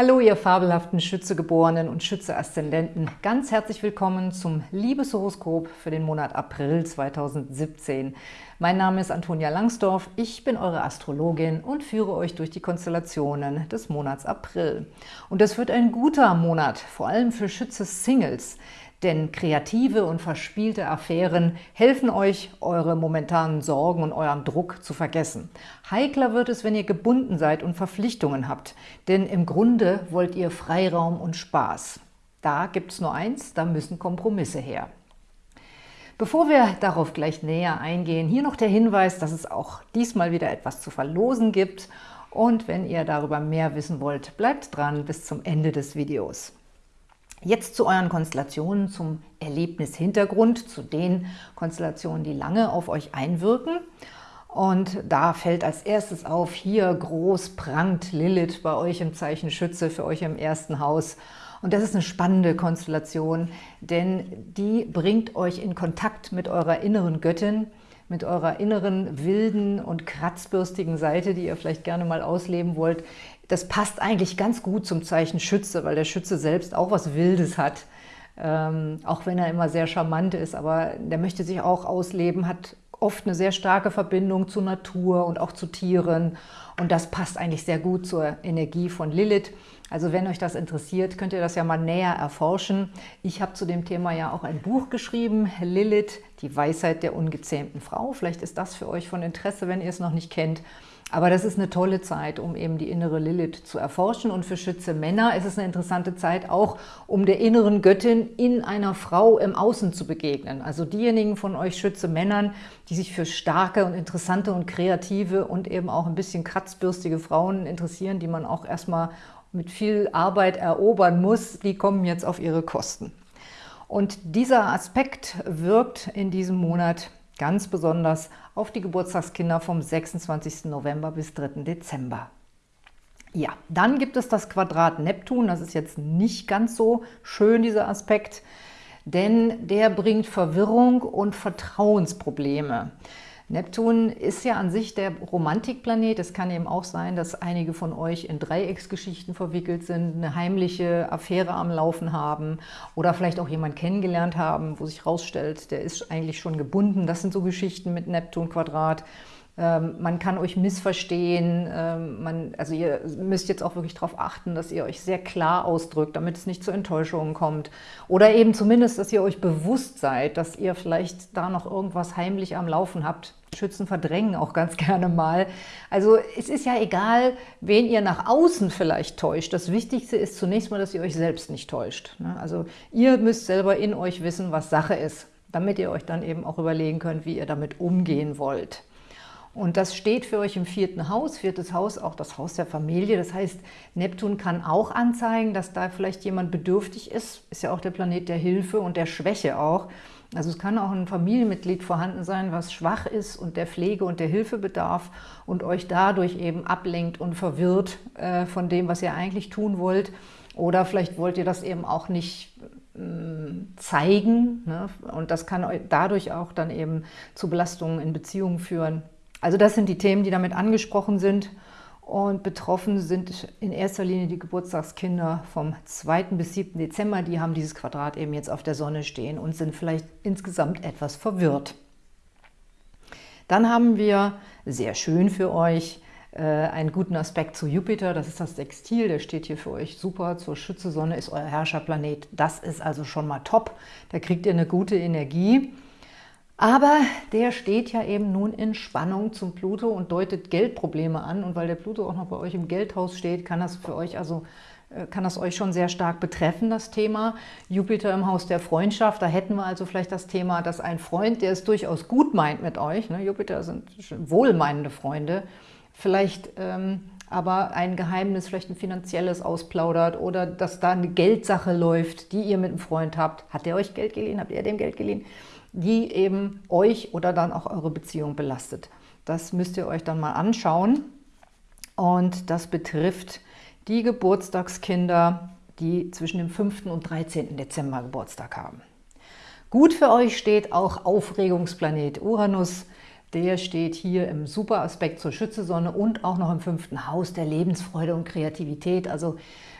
Hallo, ihr fabelhaften Schützegeborenen und Schütze-Aszendenten. Ganz herzlich willkommen zum Liebeshoroskop für den Monat April 2017. Mein Name ist Antonia Langsdorf, ich bin eure Astrologin und führe euch durch die Konstellationen des Monats April. Und es wird ein guter Monat, vor allem für Schütze-Singles, denn kreative und verspielte Affären helfen euch, eure momentanen Sorgen und euren Druck zu vergessen. Heikler wird es, wenn ihr gebunden seid und Verpflichtungen habt, denn im Grunde wollt ihr Freiraum und Spaß. Da gibt es nur eins, da müssen Kompromisse her. Bevor wir darauf gleich näher eingehen, hier noch der Hinweis, dass es auch diesmal wieder etwas zu verlosen gibt. Und wenn ihr darüber mehr wissen wollt, bleibt dran bis zum Ende des Videos. Jetzt zu euren Konstellationen, zum Erlebnishintergrund, zu den Konstellationen, die lange auf euch einwirken. Und da fällt als erstes auf, hier groß prangt Lilith bei euch im Zeichen Schütze, für euch im ersten Haus. Und das ist eine spannende Konstellation, denn die bringt euch in Kontakt mit eurer inneren Göttin, mit eurer inneren wilden und kratzbürstigen Seite, die ihr vielleicht gerne mal ausleben wollt, das passt eigentlich ganz gut zum Zeichen Schütze, weil der Schütze selbst auch was Wildes hat. Ähm, auch wenn er immer sehr charmant ist, aber der möchte sich auch ausleben, hat oft eine sehr starke Verbindung zur Natur und auch zu Tieren. Und das passt eigentlich sehr gut zur Energie von Lilith. Also wenn euch das interessiert, könnt ihr das ja mal näher erforschen. Ich habe zu dem Thema ja auch ein Buch geschrieben, Lilith, die Weisheit der ungezähmten Frau. Vielleicht ist das für euch von Interesse, wenn ihr es noch nicht kennt. Aber das ist eine tolle Zeit, um eben die innere Lilith zu erforschen. Und für Schütze Männer ist es eine interessante Zeit auch, um der inneren Göttin in einer Frau im Außen zu begegnen. Also diejenigen von euch Schütze Männern, die sich für starke und interessante und kreative und eben auch ein bisschen kratzbürstige Frauen interessieren, die man auch erstmal mit viel Arbeit erobern muss, die kommen jetzt auf ihre Kosten. Und dieser Aspekt wirkt in diesem Monat ganz besonders auf die Geburtstagskinder vom 26. November bis 3. Dezember. Ja, dann gibt es das Quadrat Neptun. Das ist jetzt nicht ganz so schön, dieser Aspekt, denn der bringt Verwirrung und Vertrauensprobleme. Neptun ist ja an sich der Romantikplanet. Es kann eben auch sein, dass einige von euch in Dreiecksgeschichten verwickelt sind, eine heimliche Affäre am Laufen haben oder vielleicht auch jemanden kennengelernt haben, wo sich herausstellt, der ist eigentlich schon gebunden. Das sind so Geschichten mit Neptun-Quadrat. Ähm, man kann euch missverstehen, ähm, man, also ihr müsst jetzt auch wirklich darauf achten, dass ihr euch sehr klar ausdrückt, damit es nicht zu Enttäuschungen kommt. Oder eben zumindest, dass ihr euch bewusst seid, dass ihr vielleicht da noch irgendwas heimlich am Laufen habt. Schützen verdrängen auch ganz gerne mal. Also es ist ja egal, wen ihr nach außen vielleicht täuscht. Das Wichtigste ist zunächst mal, dass ihr euch selbst nicht täuscht. Ne? Also ihr müsst selber in euch wissen, was Sache ist, damit ihr euch dann eben auch überlegen könnt, wie ihr damit umgehen wollt. Und das steht für euch im vierten Haus, viertes Haus, auch das Haus der Familie. Das heißt, Neptun kann auch anzeigen, dass da vielleicht jemand bedürftig ist. Ist ja auch der Planet der Hilfe und der Schwäche auch. Also es kann auch ein Familienmitglied vorhanden sein, was schwach ist und der Pflege und der Hilfe bedarf und euch dadurch eben ablenkt und verwirrt äh, von dem, was ihr eigentlich tun wollt. Oder vielleicht wollt ihr das eben auch nicht mm, zeigen ne? und das kann dadurch auch dann eben zu Belastungen in Beziehungen führen. Also das sind die Themen, die damit angesprochen sind. Und betroffen sind in erster Linie die Geburtstagskinder vom 2. bis 7. Dezember. Die haben dieses Quadrat eben jetzt auf der Sonne stehen und sind vielleicht insgesamt etwas verwirrt. Dann haben wir, sehr schön für euch, äh, einen guten Aspekt zu Jupiter. Das ist das Sextil, der steht hier für euch super. Zur Schütze-Sonne ist euer Herrscherplanet. Das ist also schon mal top. Da kriegt ihr eine gute Energie. Aber der steht ja eben nun in Spannung zum Pluto und deutet Geldprobleme an. Und weil der Pluto auch noch bei euch im Geldhaus steht, kann das für euch also äh, kann das euch schon sehr stark betreffen, das Thema. Jupiter im Haus der Freundschaft, da hätten wir also vielleicht das Thema, dass ein Freund, der es durchaus gut meint mit euch, ne, Jupiter sind wohlmeinende Freunde, vielleicht ähm, aber ein Geheimnis, vielleicht ein finanzielles ausplaudert oder dass da eine Geldsache läuft, die ihr mit einem Freund habt. Hat der euch Geld geliehen? Habt ihr dem Geld geliehen? Die eben euch oder dann auch eure Beziehung belastet. Das müsst ihr euch dann mal anschauen. Und das betrifft die Geburtstagskinder, die zwischen dem 5. und 13. Dezember Geburtstag haben. Gut für euch steht auch Aufregungsplanet Uranus der steht hier im super Aspekt zur Schützesonne und auch noch im fünften Haus der Lebensfreude und Kreativität. Also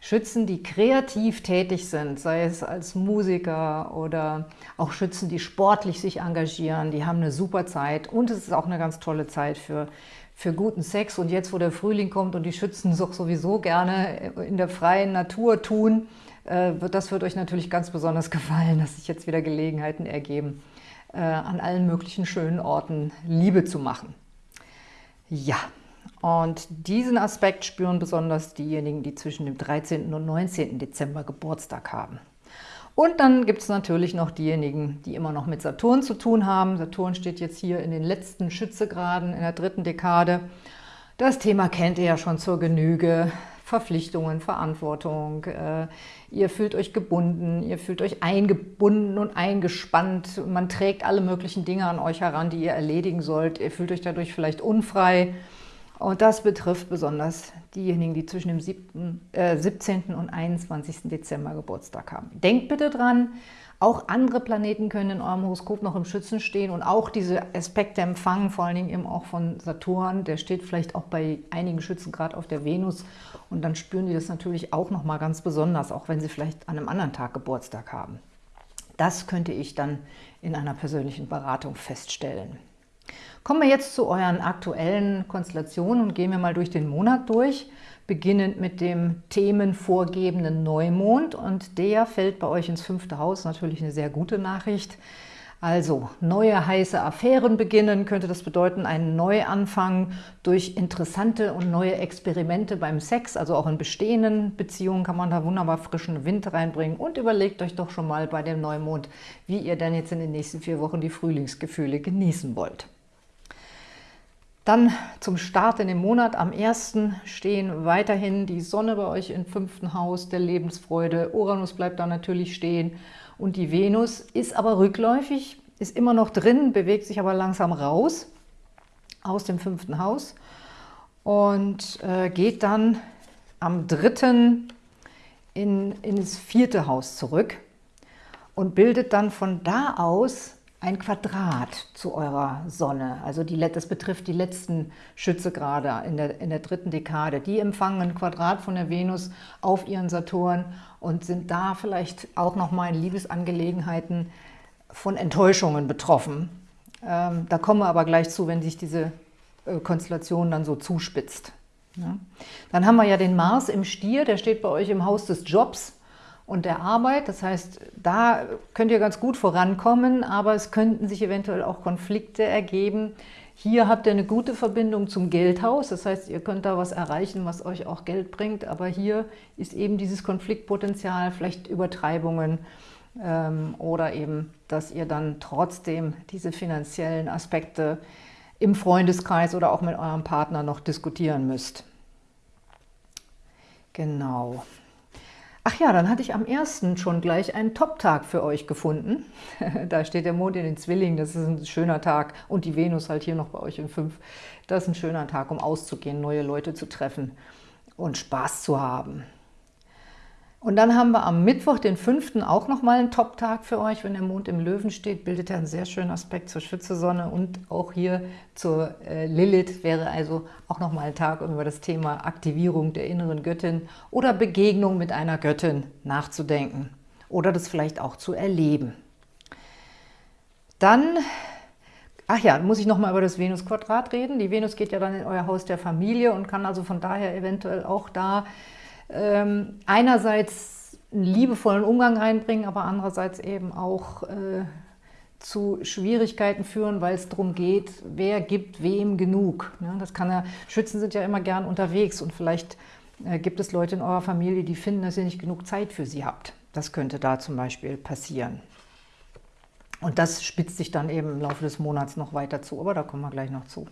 Schützen, die kreativ tätig sind, sei es als Musiker oder auch Schützen, die sportlich sich engagieren, die haben eine super Zeit und es ist auch eine ganz tolle Zeit für, für guten Sex. Und jetzt, wo der Frühling kommt und die Schützen doch sowieso gerne in der freien Natur tun, äh, das wird euch natürlich ganz besonders gefallen, dass sich jetzt wieder Gelegenheiten ergeben, äh, an allen möglichen schönen Orten Liebe zu machen. Ja, und diesen Aspekt spüren besonders diejenigen, die zwischen dem 13. und 19. Dezember Geburtstag haben. Und dann gibt es natürlich noch diejenigen, die immer noch mit Saturn zu tun haben. Saturn steht jetzt hier in den letzten Schützegraden in der dritten Dekade. Das Thema kennt ihr ja schon zur Genüge. Verpflichtungen, Verantwortung, äh, ihr fühlt euch gebunden, ihr fühlt euch eingebunden und eingespannt, man trägt alle möglichen Dinge an euch heran, die ihr erledigen sollt, ihr fühlt euch dadurch vielleicht unfrei, und das betrifft besonders diejenigen, die zwischen dem 7, äh, 17. und 21. Dezember Geburtstag haben. Denkt bitte dran, auch andere Planeten können in eurem Horoskop noch im Schützen stehen und auch diese Aspekte empfangen, vor allen Dingen eben auch von Saturn. Der steht vielleicht auch bei einigen Schützen gerade auf der Venus und dann spüren die das natürlich auch nochmal ganz besonders, auch wenn sie vielleicht an einem anderen Tag Geburtstag haben. Das könnte ich dann in einer persönlichen Beratung feststellen. Kommen wir jetzt zu euren aktuellen Konstellationen und gehen wir mal durch den Monat durch, beginnend mit dem themenvorgebenden Neumond und der fällt bei euch ins fünfte Haus, natürlich eine sehr gute Nachricht. Also neue heiße Affären beginnen, könnte das bedeuten einen Neuanfang durch interessante und neue Experimente beim Sex, also auch in bestehenden Beziehungen kann man da wunderbar frischen Wind reinbringen und überlegt euch doch schon mal bei dem Neumond, wie ihr dann jetzt in den nächsten vier Wochen die Frühlingsgefühle genießen wollt. Dann zum Start in den Monat am 1. stehen weiterhin die Sonne bei euch im fünften Haus der Lebensfreude. Uranus bleibt da natürlich stehen und die Venus ist aber rückläufig, ist immer noch drin, bewegt sich aber langsam raus aus dem fünften Haus und äh, geht dann am 3. In, ins vierte Haus zurück und bildet dann von da aus ein Quadrat zu eurer Sonne. Also die, das betrifft die letzten Schützegrade in der, in der dritten Dekade. Die empfangen ein Quadrat von der Venus auf ihren Saturn und sind da vielleicht auch nochmal in Liebesangelegenheiten von Enttäuschungen betroffen. Ähm, da kommen wir aber gleich zu, wenn sich diese äh, Konstellation dann so zuspitzt. Ja. Dann haben wir ja den Mars im Stier, der steht bei euch im Haus des Jobs und der Arbeit. Das heißt, da könnt ihr ganz gut vorankommen, aber es könnten sich eventuell auch Konflikte ergeben. Hier habt ihr eine gute Verbindung zum Geldhaus, das heißt, ihr könnt da was erreichen, was euch auch Geld bringt, aber hier ist eben dieses Konfliktpotenzial, vielleicht Übertreibungen ähm, oder eben, dass ihr dann trotzdem diese finanziellen Aspekte im Freundeskreis oder auch mit eurem Partner noch diskutieren müsst. Genau. Ach ja, dann hatte ich am 1. schon gleich einen Top-Tag für euch gefunden. da steht der Mond in den Zwillingen, das ist ein schöner Tag. Und die Venus halt hier noch bei euch in 5. Das ist ein schöner Tag, um auszugehen, neue Leute zu treffen und Spaß zu haben. Und dann haben wir am Mittwoch, den 5. auch nochmal einen Top-Tag für euch. Wenn der Mond im Löwen steht, bildet er einen sehr schönen Aspekt zur Schützesonne und auch hier zur äh, Lilith wäre also auch nochmal ein Tag, um über das Thema Aktivierung der inneren Göttin oder Begegnung mit einer Göttin nachzudenken oder das vielleicht auch zu erleben. Dann, ach ja, muss ich nochmal über das Venus-Quadrat reden. Die Venus geht ja dann in euer Haus der Familie und kann also von daher eventuell auch da ähm, einerseits einen liebevollen Umgang reinbringen, aber andererseits eben auch äh, zu Schwierigkeiten führen, weil es darum geht, wer gibt wem genug. Ja, das kann ja, Schützen sind ja immer gern unterwegs und vielleicht äh, gibt es Leute in eurer Familie, die finden, dass ihr nicht genug Zeit für sie habt. Das könnte da zum Beispiel passieren. Und das spitzt sich dann eben im Laufe des Monats noch weiter zu, aber da kommen wir gleich noch zu.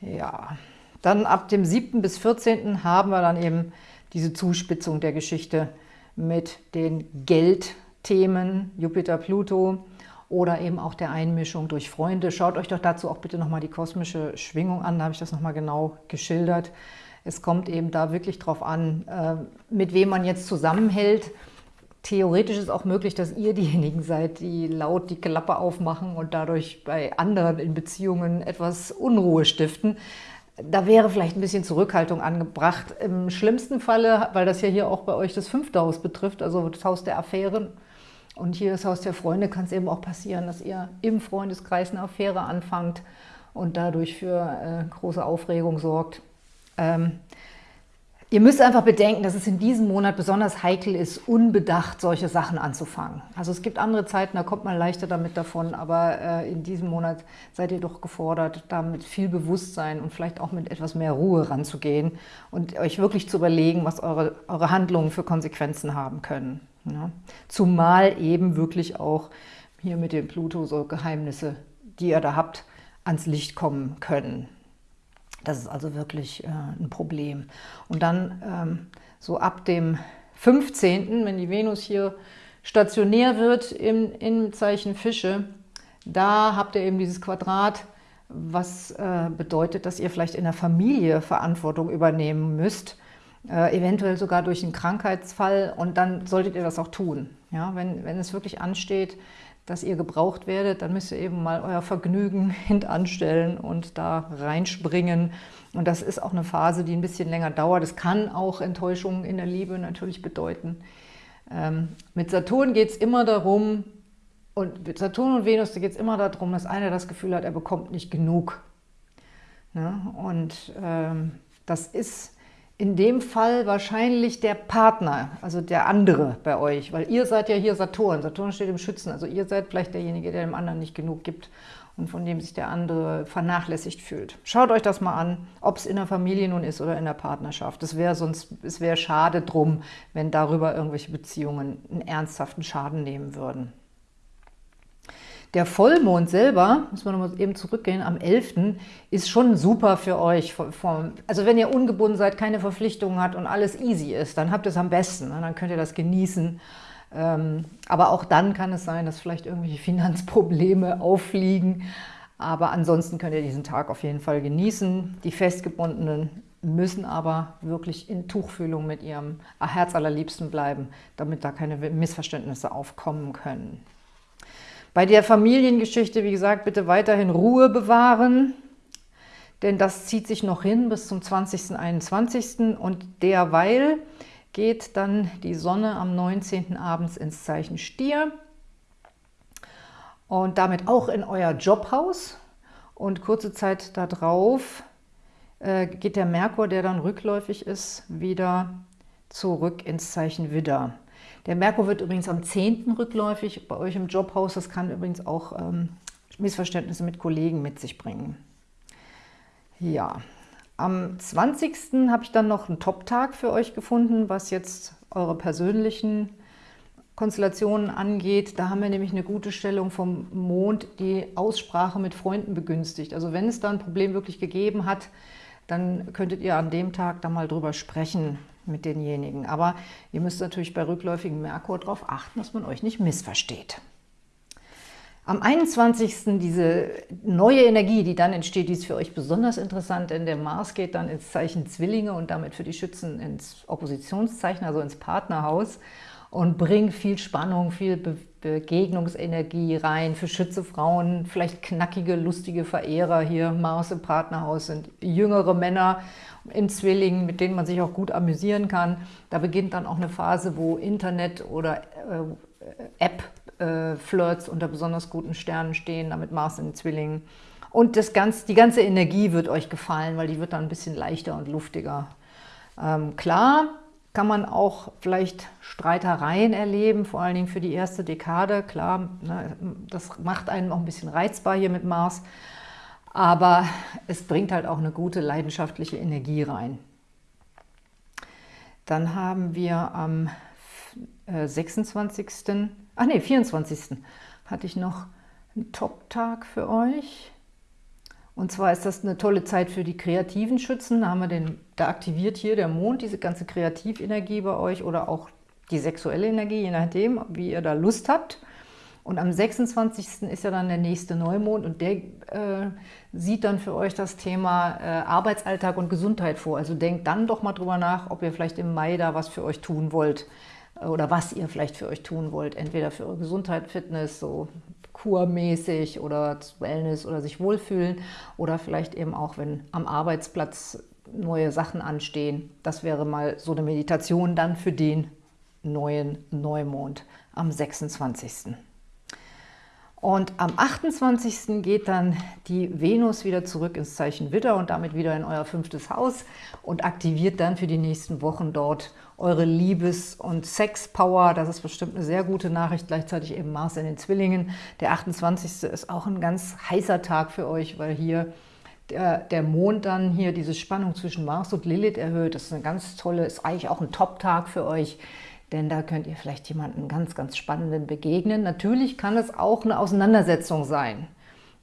Ja, dann ab dem 7. bis 14. haben wir dann eben diese Zuspitzung der Geschichte mit den Geldthemen Jupiter, Pluto oder eben auch der Einmischung durch Freunde. Schaut euch doch dazu auch bitte nochmal die kosmische Schwingung an, da habe ich das nochmal genau geschildert. Es kommt eben da wirklich drauf an, äh, mit wem man jetzt zusammenhält. theoretisch ist auch möglich, dass ihr diejenigen seid, die laut die Klappe aufmachen und dadurch bei anderen in Beziehungen etwas Unruhe stiften. Da wäre vielleicht ein bisschen Zurückhaltung angebracht. Im schlimmsten Falle, weil das ja hier auch bei euch das fünfte Haus betrifft, also das Haus der Affären, und hier das Haus der Freunde, kann es eben auch passieren, dass ihr im Freundeskreis eine Affäre anfangt und dadurch für äh, große Aufregung sorgt. Ähm, Ihr müsst einfach bedenken, dass es in diesem Monat besonders heikel ist, unbedacht solche Sachen anzufangen. Also es gibt andere Zeiten, da kommt man leichter damit davon, aber äh, in diesem Monat seid ihr doch gefordert, da mit viel Bewusstsein und vielleicht auch mit etwas mehr Ruhe ranzugehen und euch wirklich zu überlegen, was eure, eure Handlungen für Konsequenzen haben können. Ja? Zumal eben wirklich auch hier mit dem Pluto so Geheimnisse, die ihr da habt, ans Licht kommen können. Das ist also wirklich äh, ein Problem. Und dann ähm, so ab dem 15., wenn die Venus hier stationär wird im, im Zeichen Fische, da habt ihr eben dieses Quadrat, was äh, bedeutet, dass ihr vielleicht in der Familie Verantwortung übernehmen müsst, äh, eventuell sogar durch einen Krankheitsfall und dann solltet ihr das auch tun. Ja, wenn, wenn es wirklich ansteht, dass ihr gebraucht werdet, dann müsst ihr eben mal euer Vergnügen hintanstellen und da reinspringen. Und das ist auch eine Phase, die ein bisschen länger dauert. Es kann auch Enttäuschungen in der Liebe natürlich bedeuten. Ähm, mit Saturn geht es immer darum, und mit Saturn und Venus geht es immer darum, dass einer das Gefühl hat, er bekommt nicht genug. Ja, und ähm, das ist in dem Fall wahrscheinlich der Partner, also der andere bei euch, weil ihr seid ja hier Saturn. Saturn steht im Schützen, also ihr seid vielleicht derjenige, der dem anderen nicht genug gibt und von dem sich der andere vernachlässigt fühlt. Schaut euch das mal an, ob es in der Familie nun ist oder in der Partnerschaft. Es wäre sonst, es wäre schade drum, wenn darüber irgendwelche Beziehungen einen ernsthaften Schaden nehmen würden. Der Vollmond selber, muss man nochmal eben zurückgehen, am 11. ist schon super für euch. Also wenn ihr ungebunden seid, keine Verpflichtungen habt und alles easy ist, dann habt ihr es am besten. Ne? Dann könnt ihr das genießen. Ähm, aber auch dann kann es sein, dass vielleicht irgendwelche Finanzprobleme auffliegen. Aber ansonsten könnt ihr diesen Tag auf jeden Fall genießen. Die Festgebundenen müssen aber wirklich in Tuchfühlung mit ihrem Herz allerliebsten bleiben, damit da keine Missverständnisse aufkommen können. Bei der Familiengeschichte, wie gesagt, bitte weiterhin Ruhe bewahren, denn das zieht sich noch hin bis zum 20. 21. und derweil geht dann die Sonne am 19. abends ins Zeichen Stier und damit auch in euer Jobhaus und kurze Zeit darauf äh, geht der Merkur, der dann rückläufig ist, wieder zurück ins Zeichen Widder. Der Merkur wird übrigens am 10. rückläufig bei euch im Jobhaus. Das kann übrigens auch ähm, Missverständnisse mit Kollegen mit sich bringen. Ja, am 20. habe ich dann noch einen Top-Tag für euch gefunden, was jetzt eure persönlichen Konstellationen angeht. Da haben wir nämlich eine gute Stellung vom Mond, die Aussprache mit Freunden begünstigt. Also wenn es da ein Problem wirklich gegeben hat, dann könntet ihr an dem Tag da mal drüber sprechen, mit denjenigen. Aber ihr müsst natürlich bei rückläufigem Merkur darauf achten, dass man euch nicht missversteht. Am 21. diese neue Energie, die dann entsteht, die ist für euch besonders interessant, denn der Mars geht dann ins Zeichen Zwillinge und damit für die Schützen ins Oppositionszeichen, also ins Partnerhaus und bringt viel Spannung, viel Be Begegnungsenergie rein. Für Schütze Frauen vielleicht knackige, lustige Verehrer hier. Mars im Partnerhaus sind jüngere Männer in Zwillingen, mit denen man sich auch gut amüsieren kann. Da beginnt dann auch eine Phase, wo Internet oder äh, App-Flirts äh, unter besonders guten Sternen stehen, damit Mars in Zwillingen. Und das ganz, die ganze Energie wird euch gefallen, weil die wird dann ein bisschen leichter und luftiger. Ähm, klar kann man auch vielleicht Streitereien erleben, vor allen Dingen für die erste Dekade. Klar, ne, das macht einen auch ein bisschen reizbar hier mit Mars. Aber es bringt halt auch eine gute leidenschaftliche Energie rein. Dann haben wir am 26., äh, ach nee, 24. hatte ich noch einen Top-Tag für euch. Und zwar ist das eine tolle Zeit für die kreativen Schützen. Da, haben wir den, da aktiviert hier der Mond diese ganze Kreativenergie bei euch oder auch die sexuelle Energie, je nachdem, wie ihr da Lust habt. Und am 26. ist ja dann der nächste Neumond und der äh, sieht dann für euch das Thema äh, Arbeitsalltag und Gesundheit vor. Also denkt dann doch mal drüber nach, ob ihr vielleicht im Mai da was für euch tun wollt. oder was ihr vielleicht für euch tun wollt. Entweder für eure Gesundheit, Fitness, so kurmäßig oder Wellness oder sich wohlfühlen oder vielleicht eben auch, wenn am Arbeitsplatz neue Sachen anstehen. Das wäre mal so eine Meditation dann für den neuen Neumond am 26. Und am 28. geht dann die Venus wieder zurück ins Zeichen Widder und damit wieder in euer fünftes Haus und aktiviert dann für die nächsten Wochen dort eure Liebes- und Sex-Power. Das ist bestimmt eine sehr gute Nachricht. Gleichzeitig eben Mars in den Zwillingen. Der 28. ist auch ein ganz heißer Tag für euch, weil hier der, der Mond dann hier diese Spannung zwischen Mars und Lilith erhöht. Das ist eine ganz tolle, ist eigentlich auch ein Top-Tag für euch denn da könnt ihr vielleicht jemanden ganz, ganz Spannenden begegnen. Natürlich kann es auch eine Auseinandersetzung sein.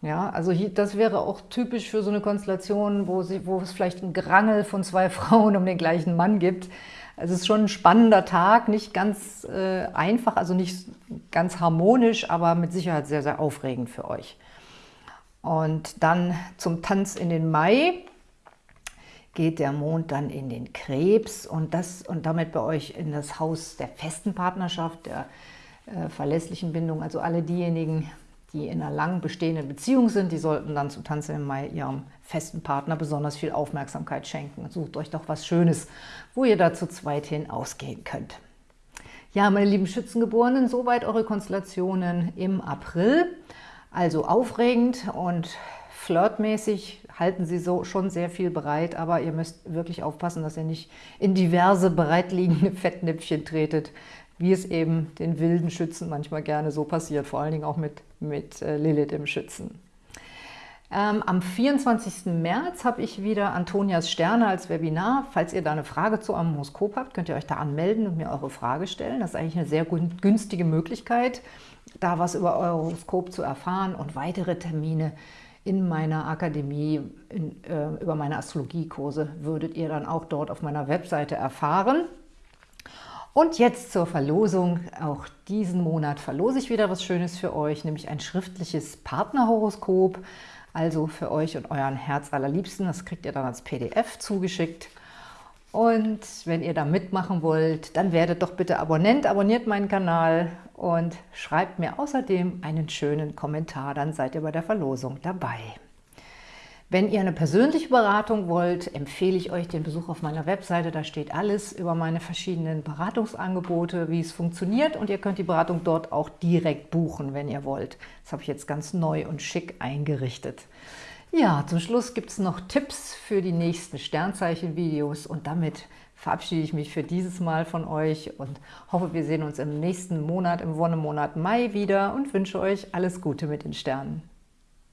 Ja, also hier, das wäre auch typisch für so eine Konstellation, wo, sie, wo es vielleicht ein Gerangel von zwei Frauen um den gleichen Mann gibt. Es ist schon ein spannender Tag, nicht ganz äh, einfach, also nicht ganz harmonisch, aber mit Sicherheit sehr, sehr aufregend für euch. Und dann zum Tanz in den Mai geht der Mond dann in den Krebs und, das, und damit bei euch in das Haus der festen Partnerschaft, der äh, verlässlichen Bindung. Also alle diejenigen, die in einer lang bestehenden Beziehung sind, die sollten dann zum Tanzen im Mai ihrem festen Partner besonders viel Aufmerksamkeit schenken. sucht euch doch was Schönes, wo ihr da zu zweit hin ausgehen könnt. Ja, meine lieben Schützengeborenen, soweit eure Konstellationen im April. Also aufregend und flirtmäßig halten sie so schon sehr viel bereit, aber ihr müsst wirklich aufpassen, dass ihr nicht in diverse bereitliegende Fettnäpfchen tretet, wie es eben den wilden Schützen manchmal gerne so passiert, vor allen Dingen auch mit, mit äh, Lilith im Schützen. Ähm, am 24. März habe ich wieder Antonias Sterne als Webinar. Falls ihr da eine Frage zu einem Horoskop habt, könnt ihr euch da anmelden und mir eure Frage stellen. Das ist eigentlich eine sehr günstige Möglichkeit, da was über euer Horoskop zu erfahren und weitere Termine in meiner Akademie, in, äh, über meine Astrologiekurse, würdet ihr dann auch dort auf meiner Webseite erfahren. Und jetzt zur Verlosung. Auch diesen Monat verlose ich wieder was Schönes für euch, nämlich ein schriftliches Partnerhoroskop, also für euch und euren Herz allerliebsten. Das kriegt ihr dann als PDF zugeschickt. Und wenn ihr da mitmachen wollt, dann werdet doch bitte Abonnent, abonniert meinen Kanal und schreibt mir außerdem einen schönen Kommentar, dann seid ihr bei der Verlosung dabei. Wenn ihr eine persönliche Beratung wollt, empfehle ich euch den Besuch auf meiner Webseite. Da steht alles über meine verschiedenen Beratungsangebote, wie es funktioniert und ihr könnt die Beratung dort auch direkt buchen, wenn ihr wollt. Das habe ich jetzt ganz neu und schick eingerichtet. Ja, zum Schluss gibt es noch Tipps für die nächsten Sternzeichen-Videos und damit verabschiede ich mich für dieses Mal von euch und hoffe, wir sehen uns im nächsten Monat, im Wonnemonat Mai wieder und wünsche euch alles Gute mit den Sternen.